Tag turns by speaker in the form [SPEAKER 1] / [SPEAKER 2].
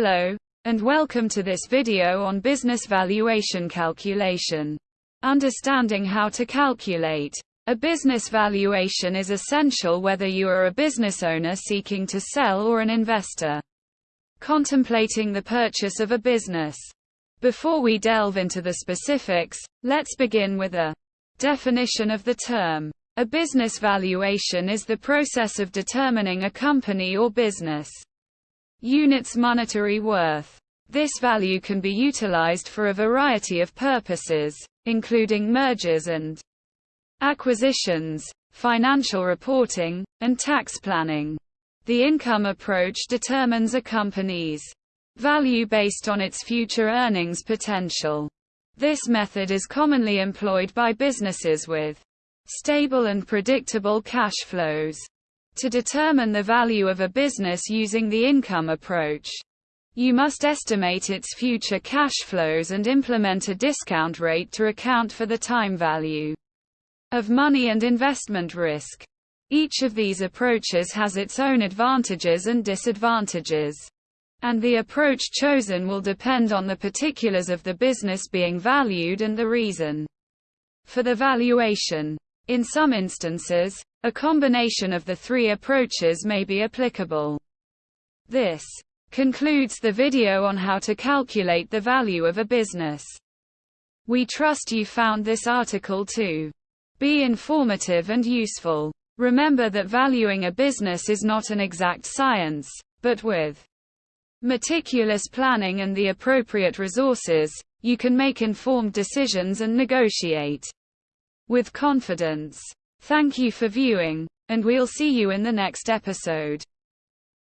[SPEAKER 1] Hello, and welcome to this video on business valuation calculation. Understanding how to calculate a business valuation is essential whether you are a business owner seeking to sell or an investor contemplating the purchase of a business. Before we delve into the specifics, let's begin with a definition of the term. A business valuation is the process of determining a company or business unit's monetary worth. This value can be utilized for a variety of purposes, including mergers and acquisitions, financial reporting, and tax planning. The income approach determines a company's value based on its future earnings potential. This method is commonly employed by businesses with stable and predictable cash flows. To determine the value of a business using the income approach, you must estimate its future cash flows and implement a discount rate to account for the time value of money and investment risk. Each of these approaches has its own advantages and disadvantages. And the approach chosen will depend on the particulars of the business being valued and the reason for the valuation. In some instances, a combination of the three approaches may be applicable. This concludes the video on how to calculate the value of a business. We trust you found this article to be informative and useful. Remember that valuing a business is not an exact science, but with meticulous planning and the appropriate resources, you can make informed decisions and negotiate with confidence. Thank you for viewing, and we'll see you in the next episode.